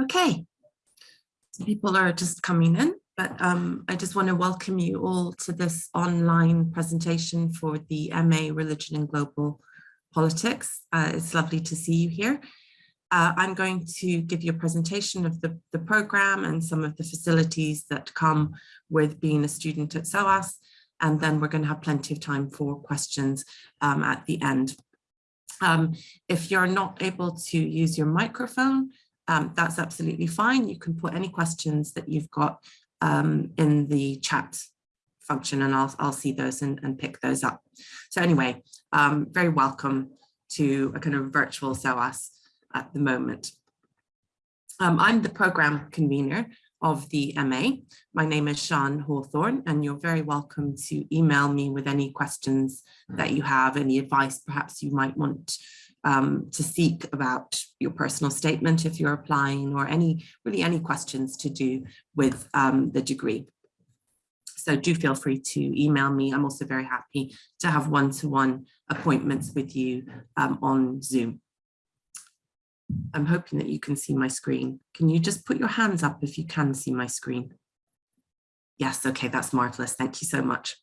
Okay, people are just coming in, but um, I just want to welcome you all to this online presentation for the MA Religion and Global Politics. Uh, it's lovely to see you here. Uh, I'm going to give you a presentation of the, the program and some of the facilities that come with being a student at SOAS, and then we're going to have plenty of time for questions um, at the end. Um, if you're not able to use your microphone, um, that's absolutely fine. You can put any questions that you've got um, in the chat function and I'll, I'll see those and, and pick those up. So anyway, um, very welcome to a kind of virtual SOAS at the moment. Um, I'm the program convener of the MA. My name is Sian Hawthorne and you're very welcome to email me with any questions that you have, any advice perhaps you might want um, to seek about your personal statement if you're applying or any really any questions to do with um, the degree. So do feel free to email me. I'm also very happy to have one-to-one -one appointments with you um, on Zoom. I'm hoping that you can see my screen. Can you just put your hands up if you can see my screen? Yes, okay, that's marvelous. Thank you so much.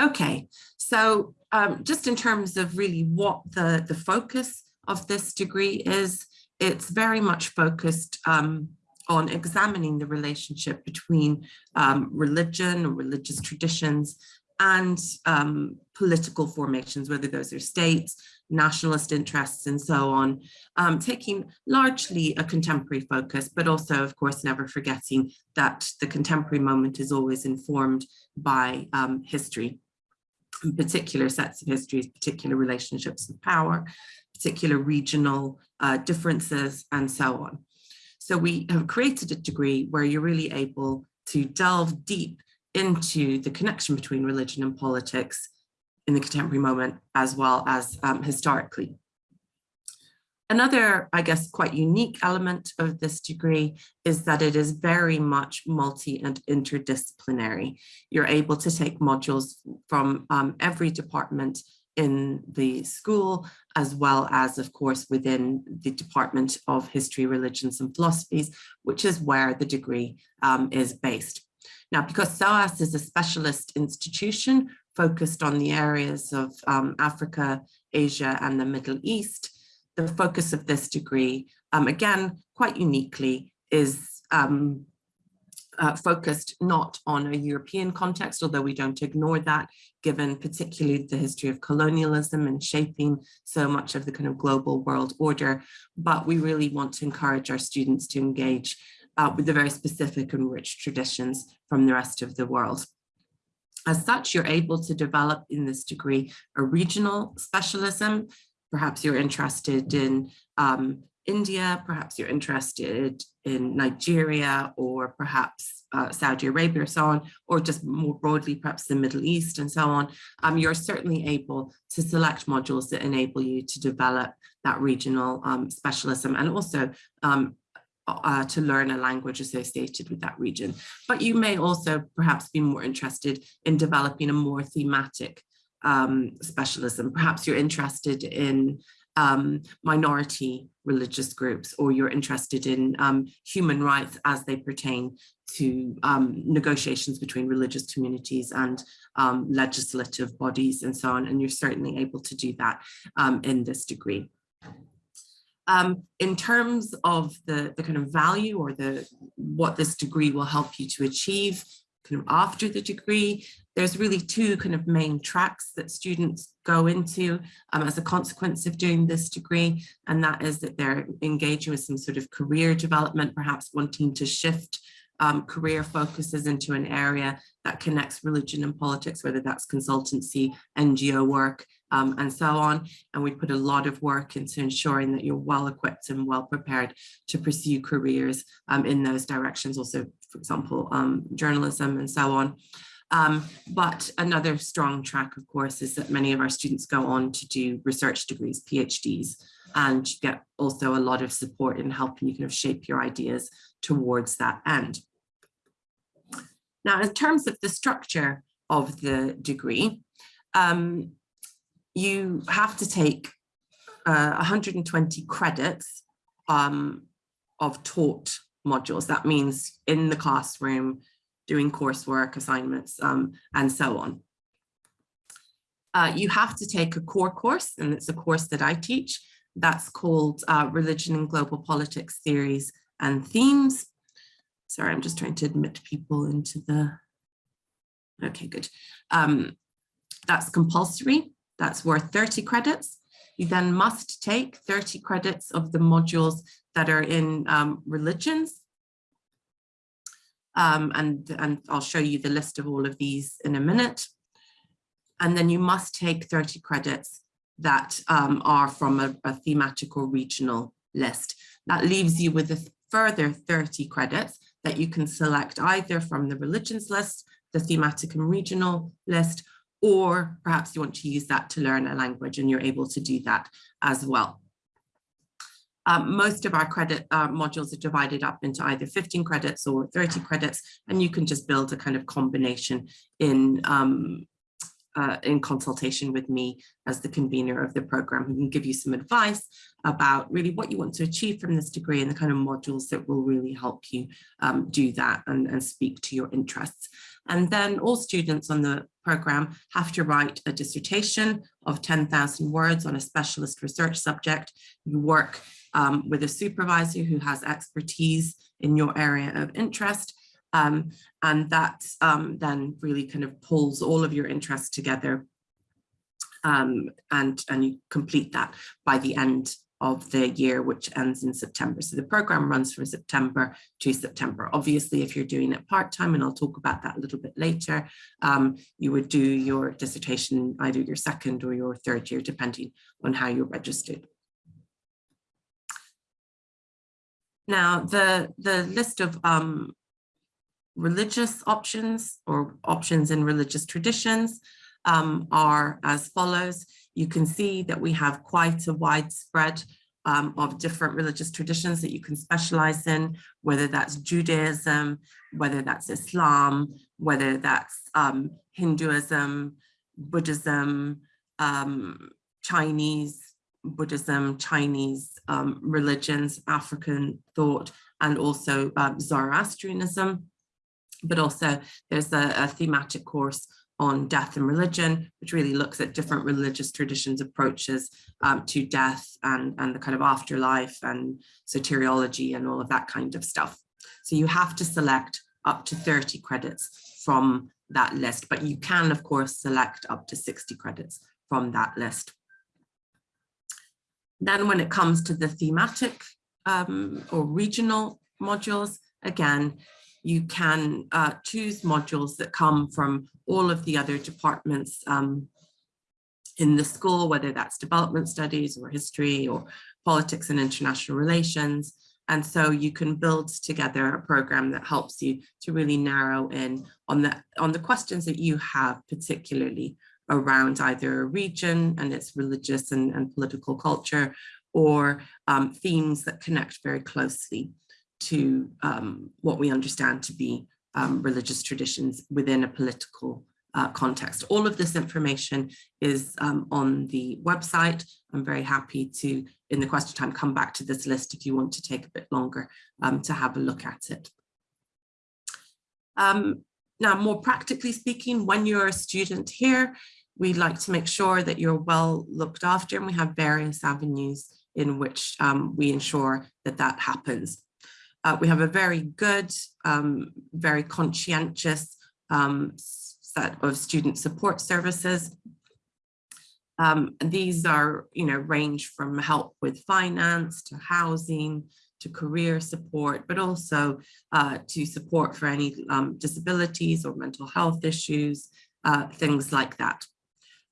Okay, so um, just in terms of really what the, the focus of this degree is, it's very much focused um, on examining the relationship between um, religion or religious traditions and um, political formations, whether those are states, nationalist interests and so on, um, taking largely a contemporary focus, but also, of course, never forgetting that the contemporary moment is always informed by um, history particular sets of histories, particular relationships of power, particular regional uh, differences, and so on. So we have created a degree where you're really able to delve deep into the connection between religion and politics in the contemporary moment, as well as um, historically. Another, I guess, quite unique element of this degree is that it is very much multi and interdisciplinary. You're able to take modules from um, every department in the school, as well as, of course, within the Department of History, Religions and Philosophies, which is where the degree um, is based. Now, because SOAS is a specialist institution focused on the areas of um, Africa, Asia, and the Middle East, the focus of this degree, um, again, quite uniquely, is um, uh, focused not on a European context, although we don't ignore that, given particularly the history of colonialism and shaping so much of the kind of global world order. But we really want to encourage our students to engage uh, with the very specific and rich traditions from the rest of the world. As such, you're able to develop in this degree a regional specialism Perhaps you're interested in um, India, perhaps you're interested in Nigeria or perhaps uh, Saudi Arabia or so on, or just more broadly, perhaps the Middle East and so on, um, you're certainly able to select modules that enable you to develop that regional um, specialism and also um, uh, to learn a language associated with that region. But you may also perhaps be more interested in developing a more thematic um, specialism. Perhaps you're interested in um, minority religious groups or you're interested in um, human rights as they pertain to um, negotiations between religious communities and um, legislative bodies and so on. And you're certainly able to do that um, in this degree. Um, in terms of the, the kind of value or the what this degree will help you to achieve kind of after the degree, there's really two kind of main tracks that students go into um, as a consequence of doing this degree. And that is that they're engaging with some sort of career development, perhaps wanting to shift um, career focuses into an area that connects religion and politics, whether that's consultancy, NGO work, um, and so on. And we put a lot of work into ensuring that you're well equipped and well prepared to pursue careers um, in those directions. Also, for example, um, journalism and so on. Um, but another strong track, of course, is that many of our students go on to do research degrees, PhDs, and you get also a lot of support in helping you kind of shape your ideas towards that end. Now, in terms of the structure of the degree, um, you have to take uh, 120 credits um, of taught modules. That means in the classroom, doing coursework, assignments, um, and so on. Uh, you have to take a core course, and it's a course that I teach. That's called uh, Religion and Global Politics Theories and Themes. Sorry, I'm just trying to admit people into the, okay, good. Um, that's compulsory, that's worth 30 credits. You then must take 30 credits of the modules that are in um, religions. Um, and, and I'll show you the list of all of these in a minute. And then you must take 30 credits that um, are from a, a thematic or regional list. That leaves you with a further 30 credits that you can select either from the religions list, the thematic and regional list, or perhaps you want to use that to learn a language and you're able to do that as well. Um, most of our credit uh, modules are divided up into either 15 credits or 30 credits, and you can just build a kind of combination in um, uh, in consultation with me as the convener of the program who can give you some advice about really what you want to achieve from this degree and the kind of modules that will really help you um, do that and, and speak to your interests. And then all students on the program have to write a dissertation of 10,000 words on a specialist research subject. You work um, with a supervisor who has expertise in your area of interest um, and that um, then really kind of pulls all of your interests together um, and, and you complete that by the end of the year, which ends in September. So the program runs from September to September. Obviously, if you're doing it part-time, and I'll talk about that a little bit later, um, you would do your dissertation either your second or your third year, depending on how you're registered. Now, the, the list of um, religious options or options in religious traditions um, are as follows. You can see that we have quite a widespread um, of different religious traditions that you can specialize in, whether that's Judaism, whether that's Islam, whether that's um, Hinduism, Buddhism, um, Chinese, Buddhism, Chinese um, religions, African thought, and also uh, Zoroastrianism but also there's a, a thematic course on death and religion, which really looks at different religious traditions approaches um, to death and, and the kind of afterlife and soteriology and all of that kind of stuff. So you have to select up to 30 credits from that list, but you can, of course, select up to 60 credits from that list. Then when it comes to the thematic um, or regional modules, again, you can uh, choose modules that come from all of the other departments um, in the school, whether that's development studies or history or politics and international relations. And so you can build together a program that helps you to really narrow in on the, on the questions that you have, particularly around either a region and its religious and, and political culture, or um, themes that connect very closely to um, what we understand to be um, religious traditions within a political uh, context. All of this information is um, on the website. I'm very happy to, in the question time, come back to this list if you want to take a bit longer um, to have a look at it. Um, now, more practically speaking, when you're a student here, we'd like to make sure that you're well looked after and we have various avenues in which um, we ensure that that happens. Uh, we have a very good, um, very conscientious um, set of student support services. Um, these are, you know, range from help with finance to housing to career support, but also uh, to support for any um, disabilities or mental health issues, uh, things like that.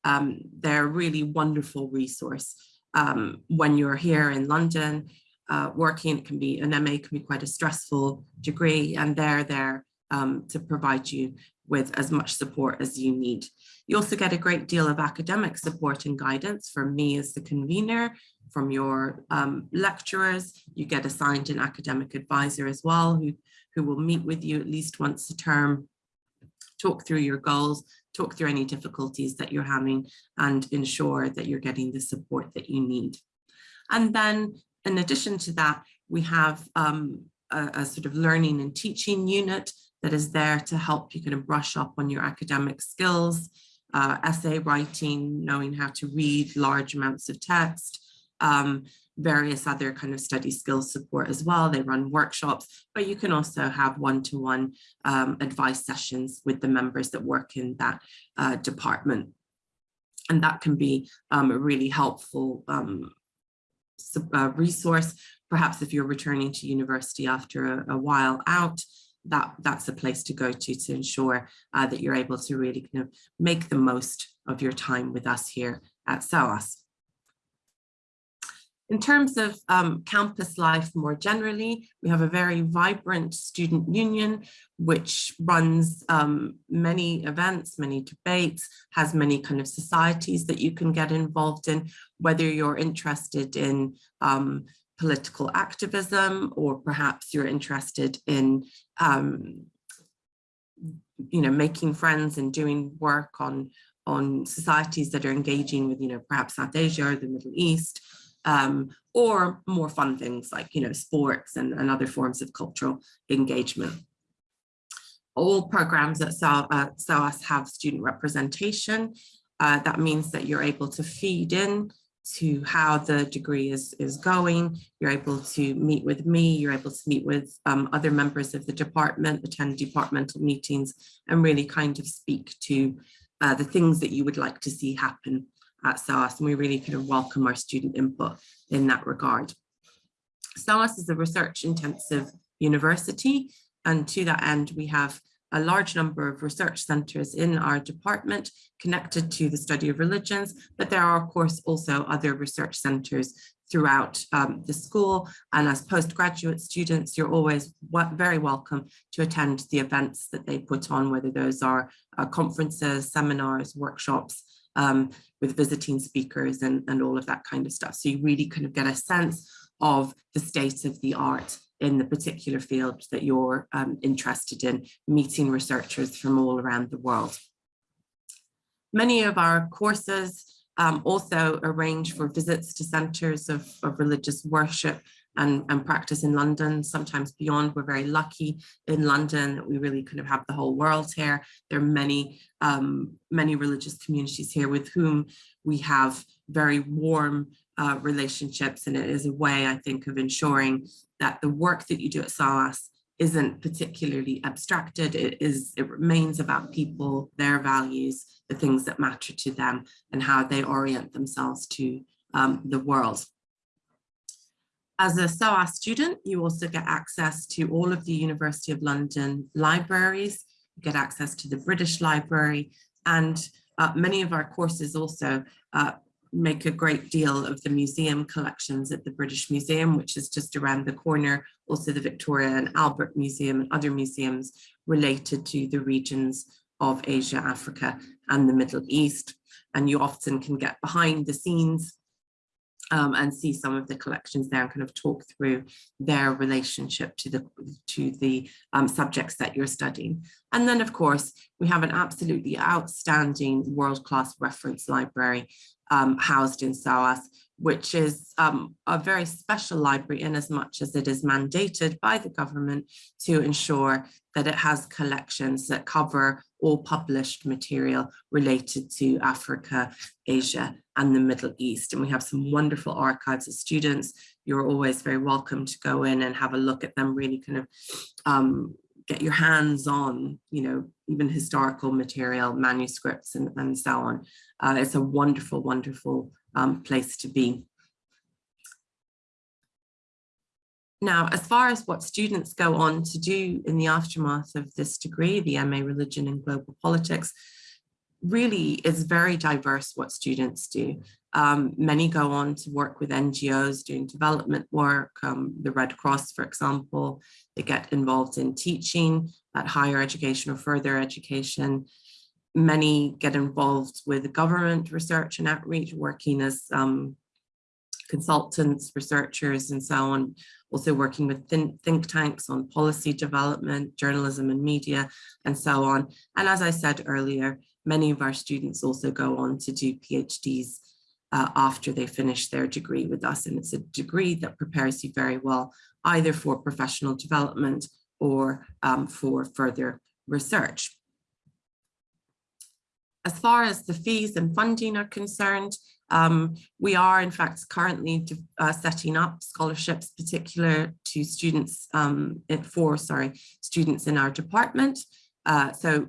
Um, they're a really wonderful resource. Um, when you're here in London, uh, working, it can be an MA can be quite a stressful degree and they're there um, to provide you with as much support as you need. You also get a great deal of academic support and guidance from me as the convener, from your um, lecturers. You get assigned an academic advisor as well who, who will meet with you at least once a term, talk through your goals, talk through any difficulties that you're having and ensure that you're getting the support that you need. And then in addition to that, we have um, a, a sort of learning and teaching unit that is there to help you kind of brush up on your academic skills, uh, essay writing, knowing how to read large amounts of text, um, various other kind of study skills support as well. They run workshops, but you can also have one-to-one -one, um, advice sessions with the members that work in that uh, department. And that can be um, a really helpful um, uh, resource. Perhaps if you're returning to university after a, a while out, that that's a place to go to to ensure uh, that you're able to really kind of make the most of your time with us here at SOAS. In terms of um, campus life more generally, we have a very vibrant student union, which runs um, many events, many debates, has many kind of societies that you can get involved in, whether you're interested in um, political activism or perhaps you're interested in um, you know, making friends and doing work on, on societies that are engaging with, you know, perhaps South Asia or the Middle East, um, or more fun things like, you know, sports and, and other forms of cultural engagement. All programs at SOAS have student representation. Uh, that means that you're able to feed in to how the degree is, is going. You're able to meet with me, you're able to meet with um, other members of the department, attend departmental meetings, and really kind of speak to uh, the things that you would like to see happen at SOAS. And we really kind of welcome our student input in that regard. SOAS is a research intensive university. And to that end, we have a large number of research centres in our department connected to the study of religions, but there are of course also other research centres throughout um, the school and as postgraduate students you're always very welcome to attend the events that they put on whether those are uh, conferences seminars workshops um, with visiting speakers and, and all of that kind of stuff so you really kind of get a sense of the state of the art in the particular field that you're um, interested in, meeting researchers from all around the world. Many of our courses um, also arrange for visits to centres of, of religious worship and, and, practice in London, sometimes beyond. We're very lucky in London we really kind of have the whole world here. There are many, um, many religious communities here with whom we have very warm uh, relationships. And it is a way, I think, of ensuring that the work that you do at SOAS isn't particularly abstracted. It is, it remains about people, their values, the things that matter to them and how they orient themselves to um, the world. As a SOAS student, you also get access to all of the University of London libraries, you get access to the British Library, and uh, many of our courses also uh, make a great deal of the museum collections at the British Museum, which is just around the corner, also the Victoria and Albert Museum and other museums related to the regions of Asia, Africa and the Middle East. And you often can get behind the scenes um, and see some of the collections there and kind of talk through their relationship to the to the um, subjects that you're studying. And then, of course, we have an absolutely outstanding world-class reference library um, housed in SOAS, which is um, a very special library in as much as it is mandated by the government to ensure that it has collections that cover all published material related to Africa, Asia, and the Middle East. And we have some wonderful archives of students. You're always very welcome to go in and have a look at them, really kind of um, get your hands on, you know, even historical material, manuscripts and, and so on. Uh, it's a wonderful, wonderful um, place to be. Now, as far as what students go on to do in the aftermath of this degree, the MA Religion and Global Politics, really is very diverse what students do. Um, many go on to work with NGOs doing development work, um, the Red Cross, for example. They get involved in teaching at higher education or further education. Many get involved with government research and outreach, working as um, consultants, researchers, and so on, also working with think tanks on policy development, journalism and media, and so on. And as I said earlier, many of our students also go on to do PhDs uh, after they finish their degree with us. And it's a degree that prepares you very well either for professional development or um, for further research. As far as the fees and funding are concerned, um, we are in fact currently uh, setting up scholarships particular to students um, for sorry students in our department. Uh, so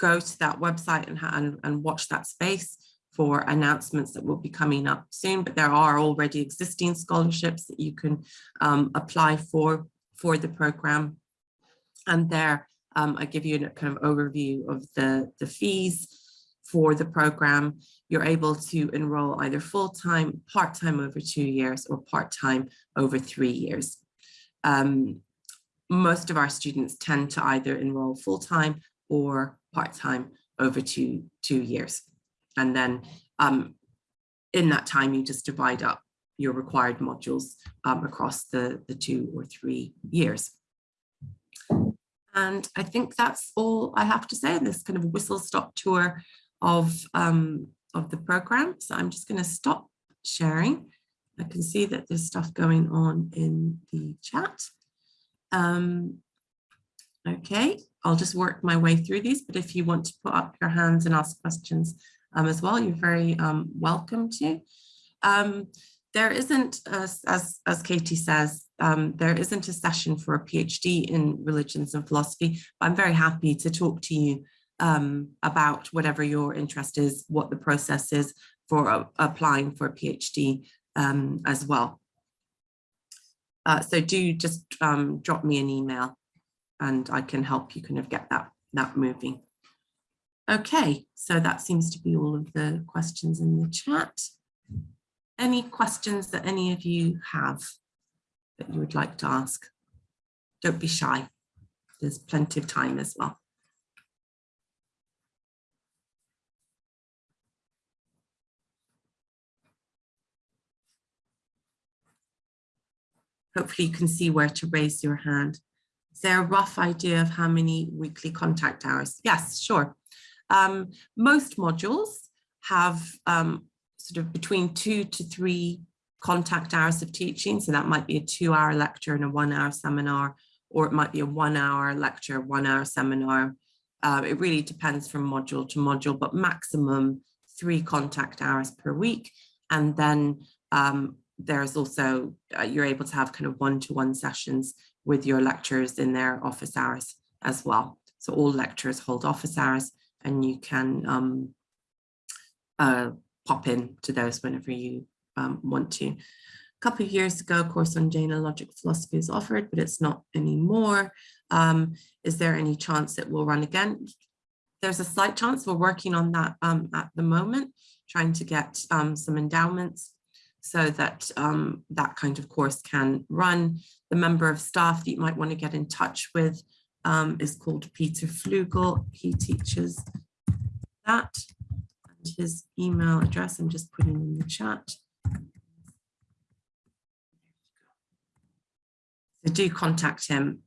go to that website and, and, and watch that space for announcements that will be coming up soon, but there are already existing scholarships that you can um, apply for for the program. And there um, I give you a kind of overview of the, the fees for the program, you're able to enroll either full-time, part-time over two years or part-time over three years. Um, most of our students tend to either enroll full-time or part-time over two, two years. And then um, in that time, you just divide up your required modules um, across the, the two or three years. And I think that's all I have to say in this kind of whistle-stop tour of, um, of the program. So I'm just going to stop sharing. I can see that there's stuff going on in the chat. Um, okay, I'll just work my way through these, but if you want to put up your hands and ask questions um, as well, you're very um, welcome to. Um, there isn't, as, as, as Katie says, um, there isn't a session for a PhD in religions and philosophy, but I'm very happy to talk to you um, about whatever your interest is, what the process is for uh, applying for a PhD um, as well. Uh, so do just um, drop me an email and I can help you kind of get that, that moving. Okay, so that seems to be all of the questions in the chat. Any questions that any of you have that you would like to ask? Don't be shy. There's plenty of time as well. Hopefully you can see where to raise your hand. Is there a rough idea of how many weekly contact hours? Yes, sure. Um, most modules have um, sort of between two to three contact hours of teaching. So that might be a two hour lecture and a one hour seminar, or it might be a one hour lecture, one hour seminar. Uh, it really depends from module to module, but maximum three contact hours per week. And then um, there's also, uh, you're able to have kind of one-to-one -one sessions with your lecturers in their office hours as well. So all lecturers hold office hours and you can um, uh, pop in to those whenever you um, want to. A couple of years ago, a course on Jaina logic philosophy was offered, but it's not anymore. Um, is there any chance it will run again? There's a slight chance we're working on that um, at the moment, trying to get um, some endowments so that um, that kind of course can run. The member of staff that you might want to get in touch with um, is called Peter Flugel. He teaches that. And his email address, I'm just putting in the chat. So do contact him.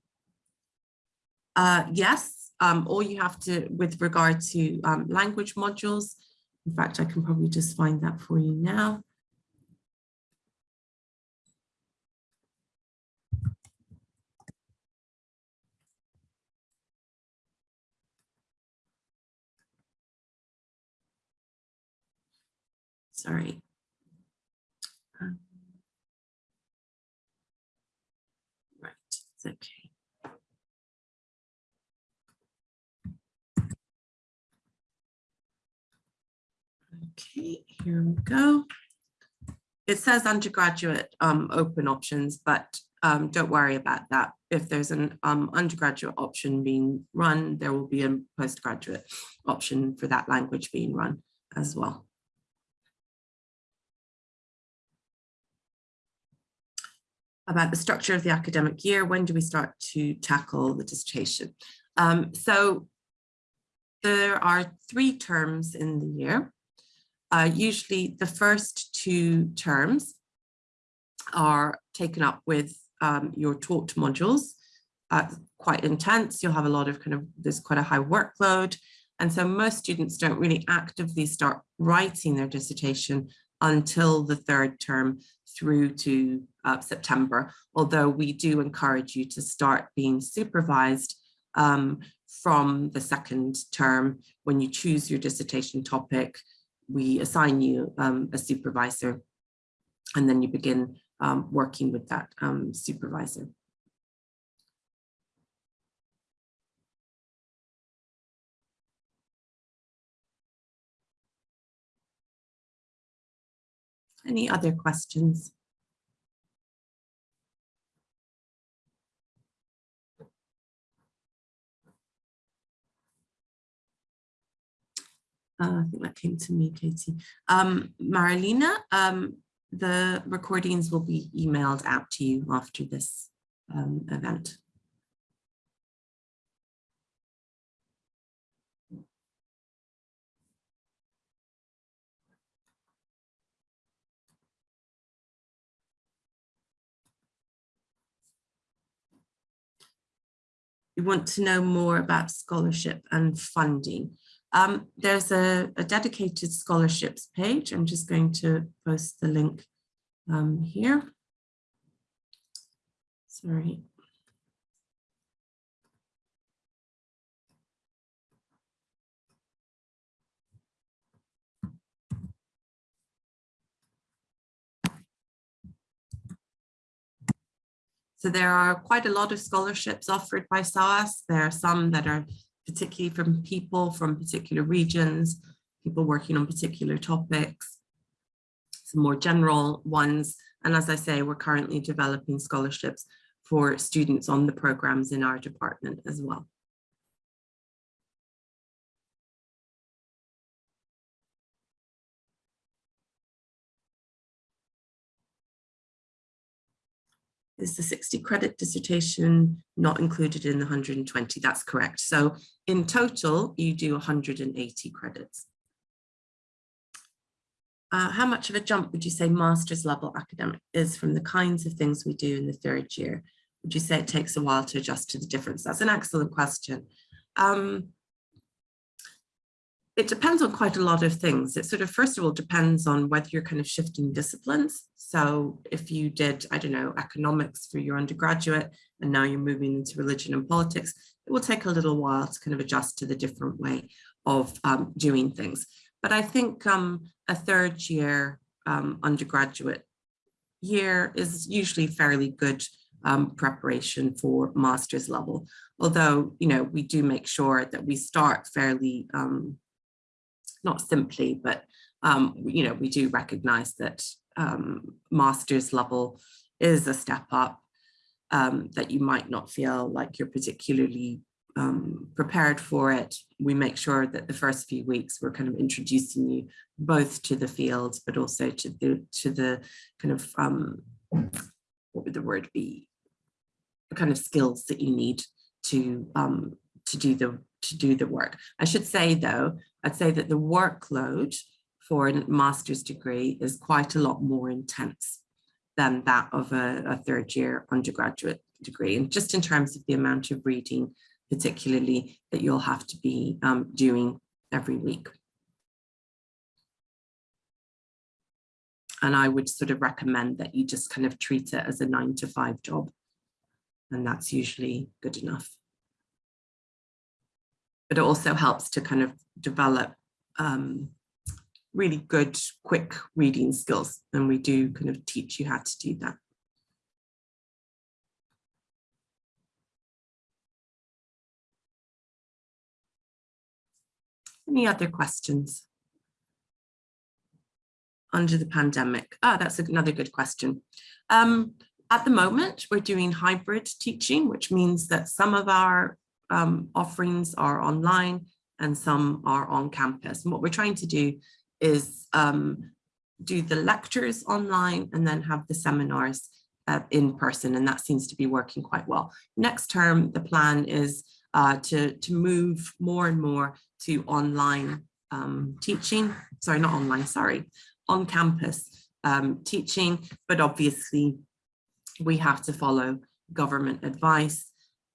Uh, yes, um, all you have to, with regard to um, language modules, in fact, I can probably just find that for you now. Sorry. Um, right, it's okay. Okay, here we go. It says undergraduate um, open options, but um, don't worry about that. If there's an um, undergraduate option being run, there will be a postgraduate option for that language being run as well. About the structure of the academic year. When do we start to tackle the dissertation? Um, so there are three terms in the year. Uh, usually the first two terms are taken up with um, your taught modules, uh, quite intense. You'll have a lot of kind of, there's quite a high workload. And so most students don't really actively start writing their dissertation until the third term through to uh, September, although we do encourage you to start being supervised um, from the second term. When you choose your dissertation topic, we assign you um, a supervisor and then you begin um, working with that um, supervisor. Any other questions? Uh, I think that came to me, Katie. Um, Marilina, um, the recordings will be emailed out to you after this um, event. You want to know more about scholarship and funding. Um, there's a, a, dedicated scholarships page. I'm just going to post the link um, here. Sorry. So there are quite a lot of scholarships offered by SOAS. There are some that are particularly from people from particular regions, people working on particular topics, some more general ones. And as I say, we're currently developing scholarships for students on the programs in our department as well. Is the 60 credit dissertation not included in the 120? That's correct. So in total, you do 180 credits. Uh, how much of a jump would you say master's level academic is from the kinds of things we do in the third year? Would you say it takes a while to adjust to the difference? That's an excellent question. Um, it depends on quite a lot of things. It sort of, first of all, depends on whether you're kind of shifting disciplines. So if you did, I don't know, economics for your undergraduate, and now you're moving into religion and politics, it will take a little while to kind of adjust to the different way of um, doing things. But I think um, a third year um, undergraduate year is usually fairly good um, preparation for master's level. Although, you know, we do make sure that we start fairly um, not simply, but um, you know, we do recognize that um, master's level is a step up, um, that you might not feel like you're particularly um, prepared for it. We make sure that the first few weeks we're kind of introducing you both to the fields, but also to the to the kind of um, what would the word be? The kind of skills that you need to um, to do the to do the work. I should say though, I'd say that the workload for a master's degree is quite a lot more intense than that of a, a third year undergraduate degree. And just in terms of the amount of reading, particularly that you'll have to be um, doing every week. And I would sort of recommend that you just kind of treat it as a nine to five job. And that's usually good enough but it also helps to kind of develop um, really good, quick reading skills. And we do kind of teach you how to do that. Any other questions? Under the pandemic? Ah, that's another good question. Um, at the moment, we're doing hybrid teaching, which means that some of our um, offerings are online and some are on campus. And what we're trying to do is um, do the lectures online and then have the seminars uh, in person, and that seems to be working quite well. Next term, the plan is uh, to, to move more and more to online um, teaching, sorry, not online, sorry, on campus um, teaching, but obviously we have to follow government advice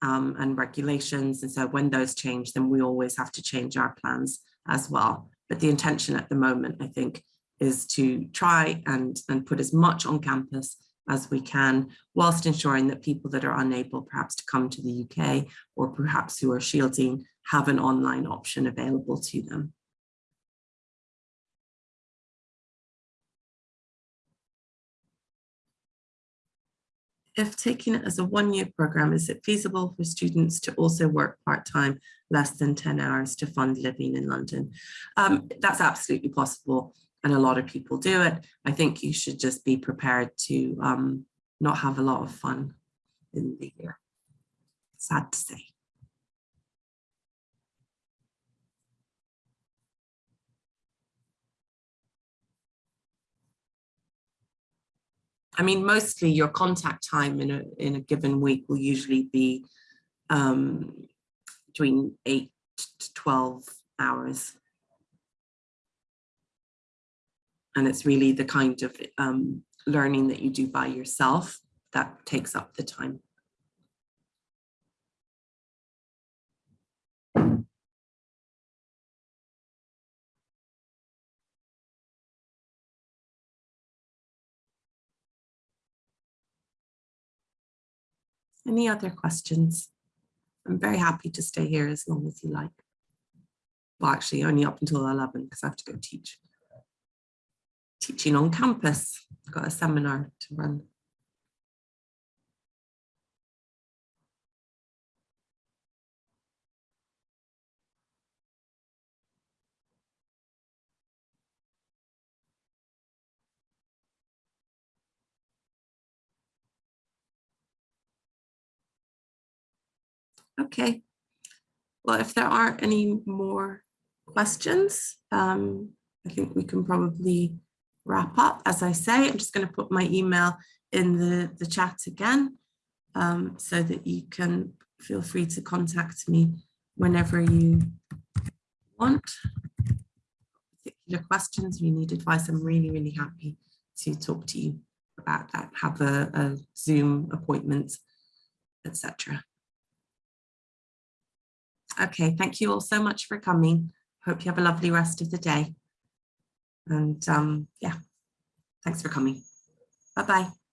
um, and regulations. And so when those change, then we always have to change our plans as well. But the intention at the moment, I think, is to try and, and put as much on campus as we can, whilst ensuring that people that are unable perhaps to come to the UK or perhaps who are shielding have an online option available to them. If taking it as a one-year program, is it feasible for students to also work part-time less than 10 hours to fund living in London? Um, that's absolutely possible and a lot of people do it. I think you should just be prepared to um, not have a lot of fun in the year. Sad to say. I mean, mostly your contact time in a in a given week will usually be um, between eight to 12 hours. And it's really the kind of um, learning that you do by yourself that takes up the time. Any other questions? I'm very happy to stay here as long as you like. Well, actually only up until 11 because I have to go teach. Teaching on campus, I've got a seminar to run. Okay. Well, if there aren't any more questions, um, I think we can probably wrap up. As I say, I'm just going to put my email in the, the chat again um, so that you can feel free to contact me whenever you want. Particular questions, you need advice, I'm really, really happy to talk to you about that, have a, a Zoom appointment, etc. Okay, thank you all so much for coming. Hope you have a lovely rest of the day. And um, yeah, thanks for coming. Bye-bye.